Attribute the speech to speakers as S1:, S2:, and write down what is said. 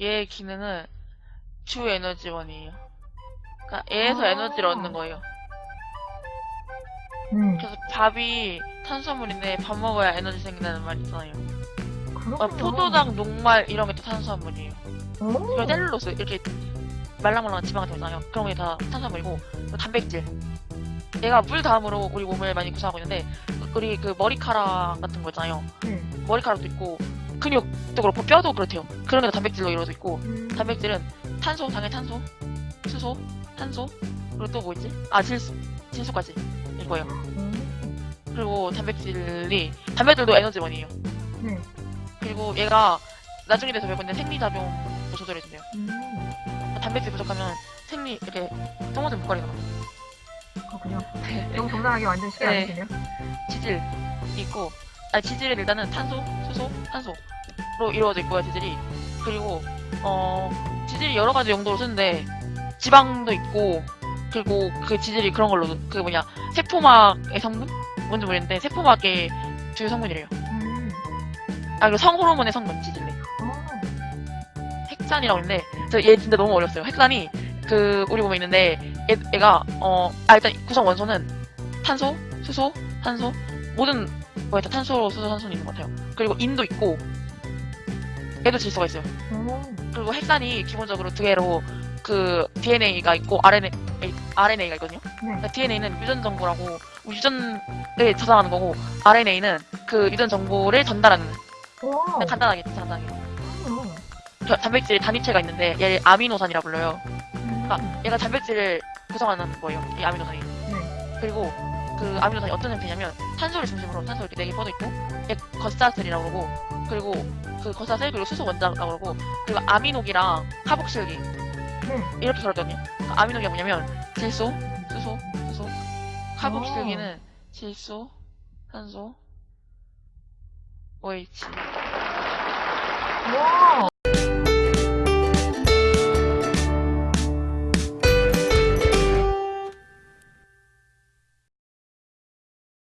S1: 얘의 기능은 주 에너지원이에요. 그러니까 얘에서
S2: 아.
S1: 에너지를 얻는 거예요.
S2: 음.
S1: 그래서 밥이 탄수화물인데 밥 먹어야 에너지 생긴다는 말 있잖아요. 어, 포도당, 녹말 이런 게 다 탄수화물이에요.
S2: 오.
S1: 그리고 셀룰로스 이렇게 말랑말랑한 지방 같은 거 있잖아요. 그런 게 다 탄수화물이고 단백질. 얘가 물 다음으로 우리 몸을 많이 구성하고 있는데 우리 그 머리카락 같은 거 있잖아요.
S2: 음.
S1: 머리카락도 있고 근육도 그렇고 뼈도 그렇대요. 그런 게 다 단백질로 이루어져 있고
S2: 음.
S1: 단백질은 탄소, 당연히 탄소, 수소, 탄소 그리고 또 뭐 있지? 아 질소, 질소까지 이거예요.
S2: 음.
S1: 그리고 단백질이 단백질도 에너지원이에요.
S2: 네.
S1: 그리고 얘가 나중에 돼서 배우는데 생리작용도 조절해준대요.
S2: 음.
S1: 단백질 부족하면 생리 이렇게 똥오줌 목걸이가 막
S2: 그렇군요. 너무 정당하게 완전 쉽게
S1: 네.
S2: 알려주네요.
S1: 지질 있고 아니 지질은 일단은 탄소, 수소, 탄소 로 이루어져 있고요 지질이 그리고 어 지질이 여러 가지 용도로 쓰는데 지방도 있고 그리고 그 지질이 그런 걸로 그 뭐냐 세포막의 성분 뭔지 모르겠는데 세포막의 주요 성분이래요.
S2: 음.
S1: 아 그리고 성 호르몬의 성분 지질이
S2: 어.
S1: 핵산이라고 있는데 저 얘 진짜 너무 어려웠어요. 핵산이 그 우리 몸에 있는데 얘, 얘가 어아 일단 구성 원소는 탄소, 수소, 탄소 모든 거에 다 탄소, 수소, 탄소는 있는 것 같아요. 그리고 인도 있고 얘도 질소가 있어요.
S2: 오.
S1: 그리고 핵산이 기본적으로 두 개로 그 DNA가 있고 RNA, RNA가 있거든요.
S2: 네.
S1: 그러니까 DNA는 유전 정보라고 유전을 저장하는 거고 RNA는 그 유전 정보를 전달하는
S2: 오.
S1: 그냥 간단하게 간단하게
S2: 음.
S1: 저 단백질 단위체가 있는데 얘를 아미노산이라 불러요.
S2: 음.
S1: 그러니까 얘가 단백질을 구성하는 거예요. 이 아미노산이.
S2: 네.
S1: 그리고 그 아미노산이 어떤 형태냐면 탄소를 중심으로 탄소 이렇게 네개 뻗어 있고 얘 겉사슬이라고 그러고 그리고 그 겉사슬 그리고 수소 원자라고 그러고 그리고 아미노기랑 카복실기
S2: 네.
S1: 이렇게 그러거든요. 그러니까 아미노기가 뭐냐면 질소, 수소, 수소, 카복실기는 질소, 탄소, OH.
S2: 와.